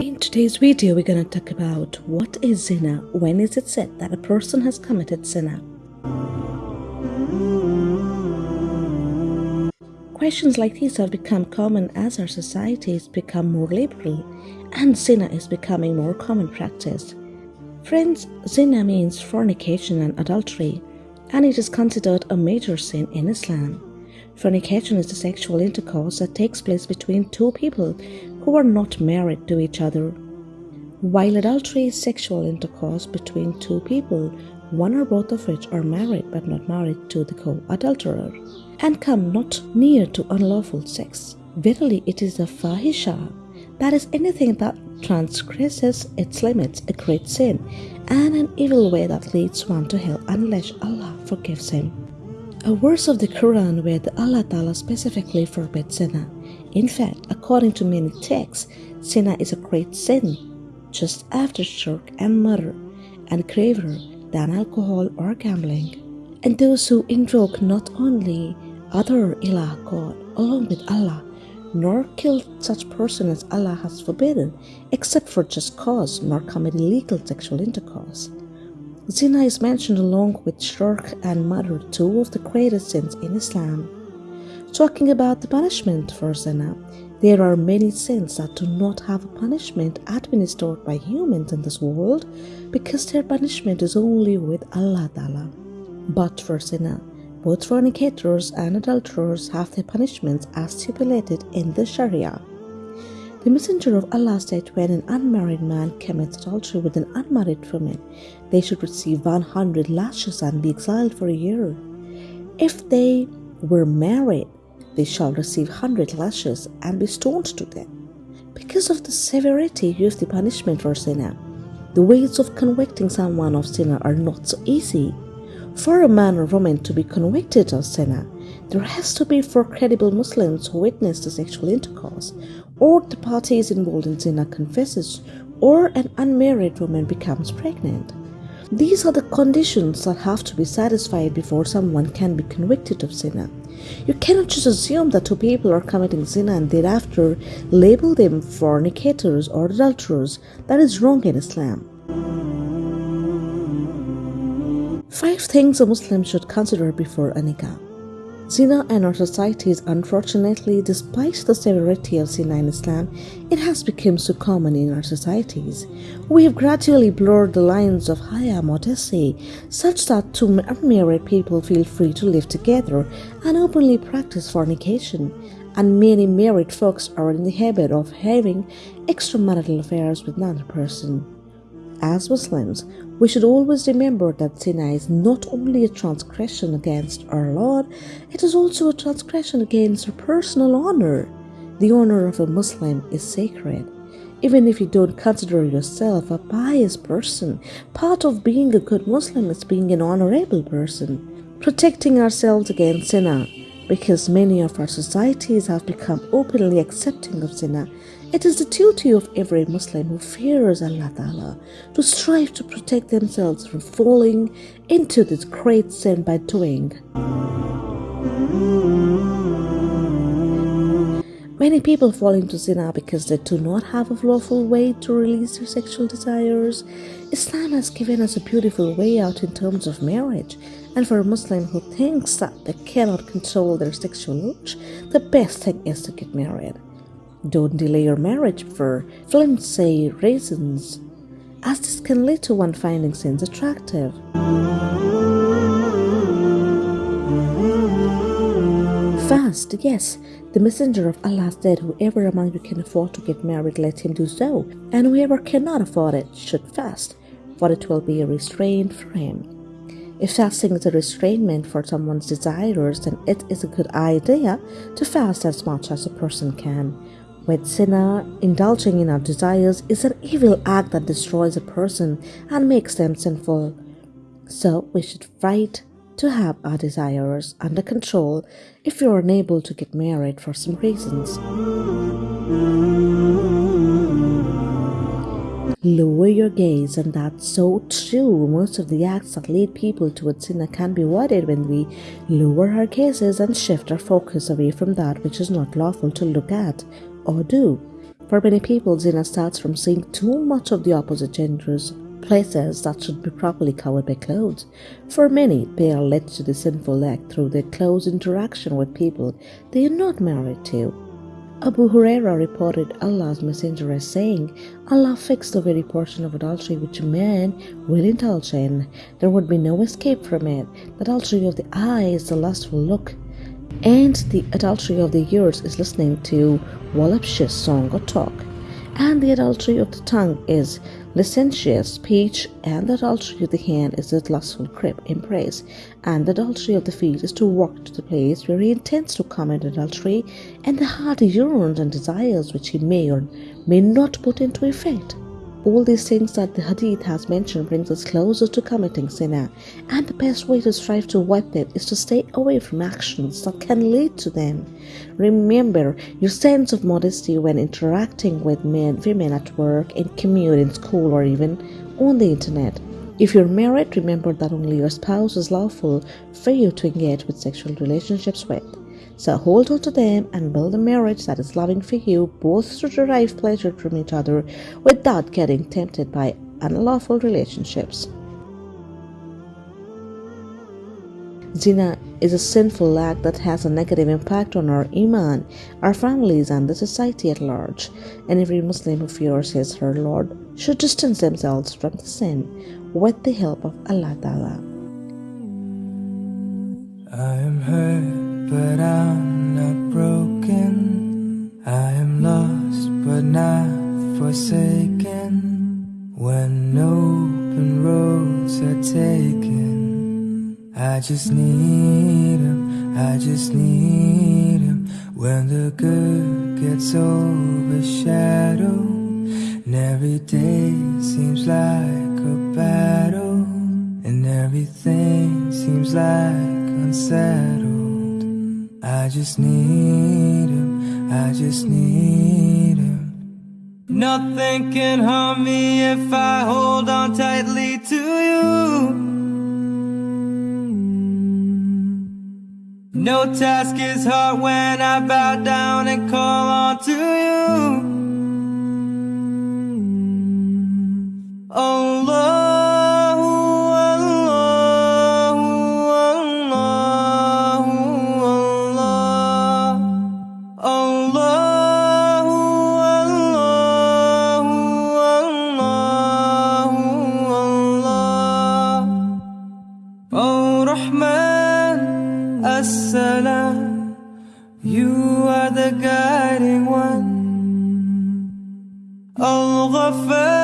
In today's video, we're going to talk about what is zina, when is it said that a person has committed zina. Questions like these have become common as our societies become more liberal and zina is becoming more common practice. Friends, zina means fornication and adultery, and it is considered a major sin in Islam. Fornication is the sexual intercourse that takes place between two people who are not married to each other. While adultery is sexual intercourse between two people, one or both of which are married but not married to the co adulterer, and come not near to unlawful sex. Verily, it is a fahisha, that is anything that transgresses its limits, a great sin, and an evil way that leads one to hell unless Allah forgives him. A verse of the Quran where the Allah Ta'ala specifically forbids zina. In fact, according to many texts, zina is a great sin, just after shirk and murder, and graver than alcohol or gambling. And those who invoke not only other ilah God along with Allah, nor kill such person as Allah has forbidden, except for just cause, nor commit illegal sexual intercourse. Zina is mentioned along with shirk and murder, two of the greatest sins in Islam. Talking about the punishment for zina, there are many sins that do not have a punishment administered by humans in this world because their punishment is only with Allah Ta'ala. But for zina, both fornicators and adulterers have their punishments as stipulated in the Sharia. The Messenger of Allah said when an unmarried man commits adultery with an unmarried woman, they should receive 100 lashes and be exiled for a year. If they were married, they shall receive 100 lashes and be stoned to death. Because of the severity of the punishment for zina, the ways of convicting someone of zina are not so easy. For a man or woman to be convicted of zina, there has to be four credible Muslims who witness the sexual intercourse, or the parties involved in zina confesses, or an unmarried woman becomes pregnant. These are the conditions that have to be satisfied before someone can be convicted of zina. You cannot just assume that two people are committing zina and thereafter label them fornicators or adulterers. That is wrong in Islam. Five things a Muslim should consider before a nikah. Zina in our societies, unfortunately, despite the severity of zina in Islam, it has become so common in our societies. We have gradually blurred the lines of haya modesty, such that two unmarried people feel free to live together and openly practice fornication, and many married folks are in the habit of having extramarital affairs with another person. As Muslims, we should always remember that zina is not only a transgression against our Lord, it is also a transgression against our personal honor. The honor of a Muslim is sacred. Even if you don't consider yourself a pious person, part of being a good Muslim is being an honorable person. Protecting ourselves against zina, because many of our societies have become openly accepting of zina it is the duty of every Muslim who fears Allah Ta'ala to strive to protect themselves from falling into this great sin by doing. Many people fall into zina because they do not have a lawful way to release their sexual desires. Islam has given us a beautiful way out in terms of marriage, and for a Muslim who thinks that they cannot control their sexual urge, the best thing is to get married. Don't delay your marriage for flimsy reasons, as this can lead to one finding sins attractive. Fast, yes, the Messenger of Allah said, Whoever among you can afford to get married, let him do so, and whoever cannot afford it should fast, for it will be a restraint for him. If fasting is a restrainment for someone's desires, then it is a good idea to fast as much as a person can. With zina, indulging in our desires is an evil act that destroys a person and makes them sinful. So we should fight to have our desires under control if we are unable to get married for some reasons. Lower your gaze, and that's so true. Most of the acts that lead people towards sin can be avoided when we lower our gazes and shift our focus away from that which is not lawful to look at or do. For many people, zina starts from seeing too much of the opposite genders places that should be properly covered by clothes. For many, they are led to the sinful act through their close interaction with people they are not married to. Abu Huraira reported Allah's Messenger as saying, Allah fixed the very portion of adultery which a man will indulge in. There would be no escape from it. The adultery of the eye is the lustful look, and the adultery of the ears is listening to voluptuous song or talk. And the adultery of the tongue is licentious speech, and the adultery of the hand is the lustful crib embrace, and the adultery of the feet is to walk to the place where he intends to commit adultery, and the heart yearns and desires which he may or may not put into effect all these things that the hadith has mentioned brings us closer to committing sin and the best way to strive to avoid it is to stay away from actions that can lead to them. Remember your sense of modesty when interacting with men women at work in commute in school or even on the internet. If you're married remember that only your spouse is lawful for you to engage with sexual relationships with so hold on to them and build a marriage that is loving for you, both to derive pleasure from each other without getting tempted by unlawful relationships. Zina is a sinful act that has a negative impact on our iman, our families, and the society at large. And every Muslim who fears his her Lord should distance themselves from the sin with the help of Allah Ta'ala. But I'm not broken. I am lost, but not forsaken. When open roads are taken, I just need him, I just need him. When the good gets overshadowed, and every day seems like a battle, and everything seems like unsettled. I just need him, I just need him. Nothing can harm me if I hold on tightly to you. No task is hard when I bow down and call on to you. Oh Lord.